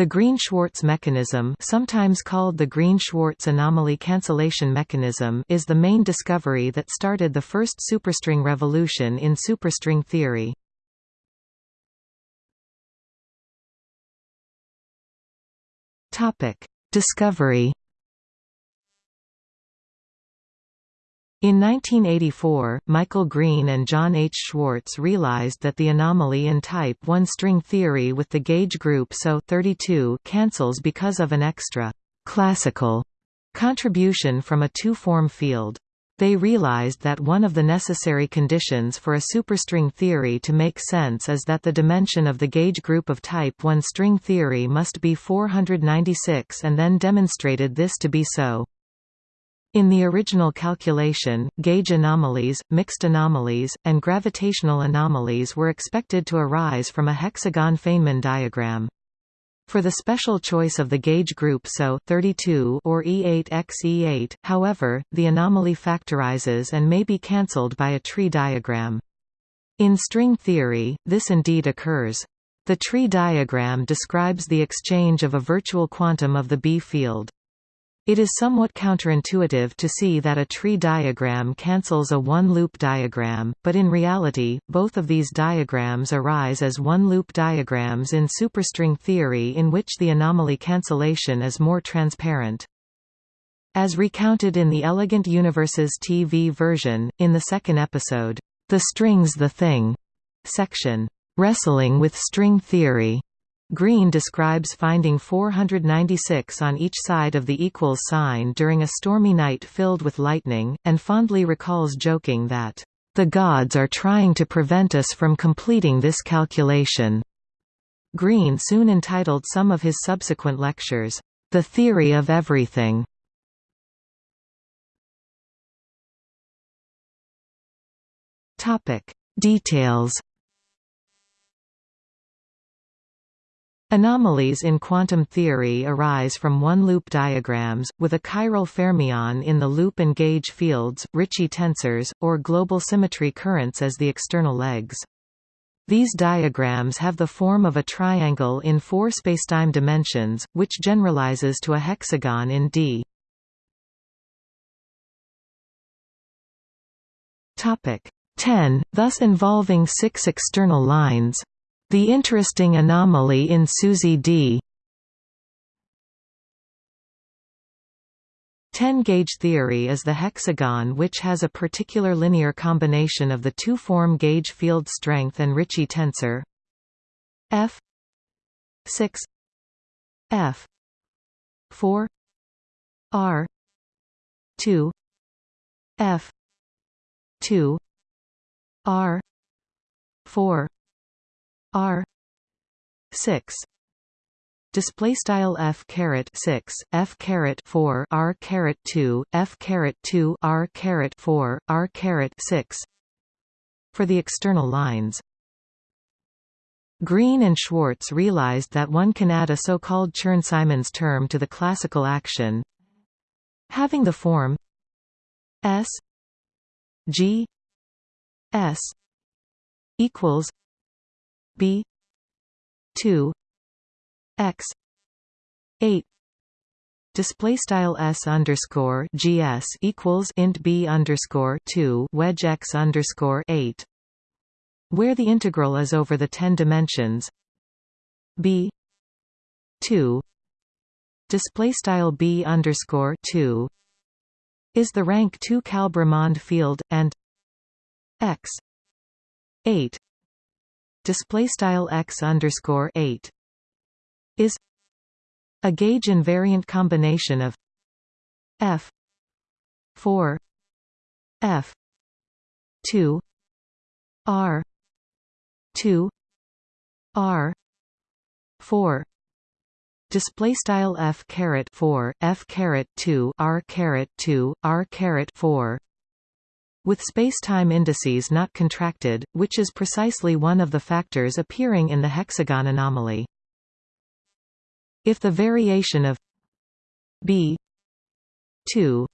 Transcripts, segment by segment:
The Green-Schwarz mechanism sometimes called the Green-Schwarz anomaly cancellation mechanism is the main discovery that started the first superstring revolution in superstring theory. Discovery In 1984, Michael Green and John H. Schwarz realized that the anomaly in type 1 string theory with the gauge group SO 32 cancels because of an extra classical contribution from a two-form field. They realized that one of the necessary conditions for a superstring theory to make sense is that the dimension of the gauge group of type 1 string theory must be 496 and then demonstrated this to be so. In the original calculation, gauge anomalies, mixed anomalies, and gravitational anomalies were expected to arise from a hexagon Feynman diagram. For the special choice of the gauge group SO 32 or E8x E8, however, the anomaly factorizes and may be cancelled by a tree diagram. In string theory, this indeed occurs. The tree diagram describes the exchange of a virtual quantum of the B field. It is somewhat counterintuitive to see that a tree diagram cancels a one-loop diagram, but in reality, both of these diagrams arise as one-loop diagrams in superstring theory in which the anomaly cancellation is more transparent. As recounted in the Elegant Universes TV version, in the second episode, The String's the Thing, section, Wrestling with String Theory, Green describes finding 496 on each side of the equals sign during a stormy night filled with lightning, and fondly recalls joking that, "...the gods are trying to prevent us from completing this calculation." Green soon entitled some of his subsequent lectures, "...the theory of everything." Details Anomalies in quantum theory arise from one-loop diagrams, with a chiral fermion in the loop and gauge fields, Ricci tensors, or global symmetry currents as the external legs. These diagrams have the form of a triangle in four spacetime dimensions, which generalizes to a hexagon in D. Topic 10, thus involving six external lines. The interesting anomaly in SUSY D. 10-gauge theory is the hexagon which has a particular linear combination of the two-form gauge field strength and Ricci tensor. F 6 F 4 R 2 F 2 R 4 R. six. Display style f caret 6 f caret 4 r caret 2 f caret 2 r caret 4 r caret 6 for the external lines. Green and Schwarz realized that one can add a so-called Chern-Simons term to the classical action. Having the form s g s equals b. 2 x. 8 display style s underscore gs equals int b underscore 2 wedge x underscore 8 where the integral is over the 10 dimensions. B. 2 display style b underscore 2 is the rank 2 Kalb-Ramond field and x. 8 display style x underscore 8 is a gauge invariant combination of f 4 f 2 r 2 r 4 display style f caret 4 f caret 2 r caret 2 r caret 4 with spacetime indices not contracted, which is precisely one of the factors appearing in the hexagon anomaly. If the variation of b 2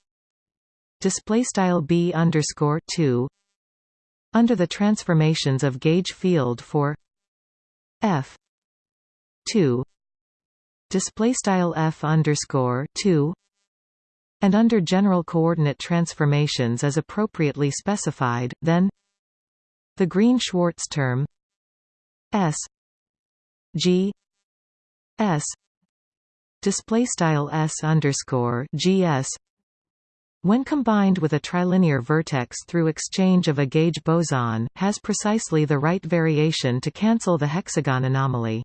display style b underscore 2 under the transformations of gauge field for f 2 display style f underscore 2 and under general coordinate transformations as appropriately specified then the Green-Schwarz term s g s display style s underscore gs when combined with a trilinear vertex through exchange of a gauge boson, has precisely the right variation to cancel the hexagon anomaly.